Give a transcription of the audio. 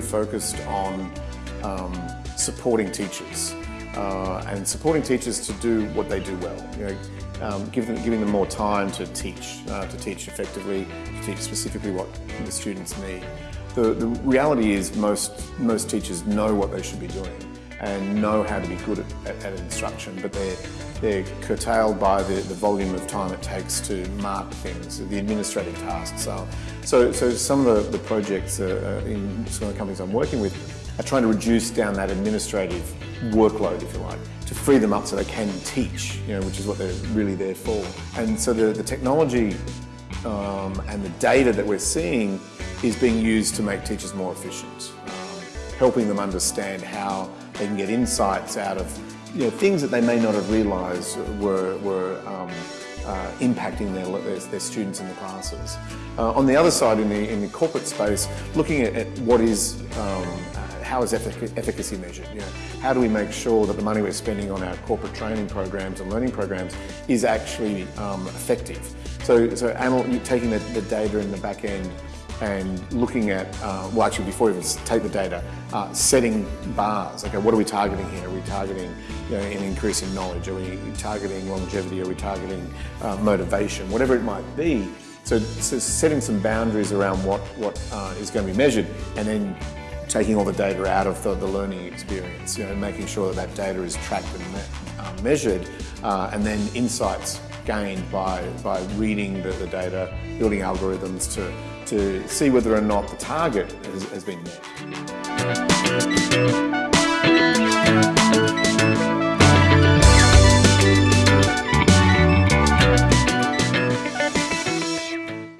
focused on um, supporting teachers uh, and supporting teachers to do what they do well. You know, um, them, giving them more time to teach, uh, to teach effectively, to teach specifically what the students need. The, the reality is most, most teachers know what they should be doing and know how to be good at, at, at instruction, but they're, they're curtailed by the, the volume of time it takes to mark things, the administrative tasks are. So, so some of the, the projects uh, in some of the companies I'm working with are trying to reduce down that administrative workload, if you like, to free them up so they can teach, you know, which is what they're really there for. And so the, the technology um, and the data that we're seeing is being used to make teachers more efficient, helping them understand how they can get insights out of you know, things that they may not have realised were, were um, uh, impacting their, their, their, students in the classes. Uh, on the other side, in the, in the corporate space, looking at, at what is, um, how is effic efficacy measured? You know, how do we make sure that the money we're spending on our corporate training programs and learning programs is actually um, effective? So, so taking the, the data in the back end and looking at, uh, well actually before we even take the data, uh, setting bars. Okay, what are we targeting here? Are we targeting you know, an increase in knowledge? Are we targeting longevity? Are we targeting uh, motivation? Whatever it might be. So, so, setting some boundaries around what, what uh, is going to be measured and then taking all the data out of the, the learning experience, you know, making sure that that data is tracked and uh, measured uh, and then insights gained by, by reading the, the data, building algorithms to to see whether or not the target has, has been met.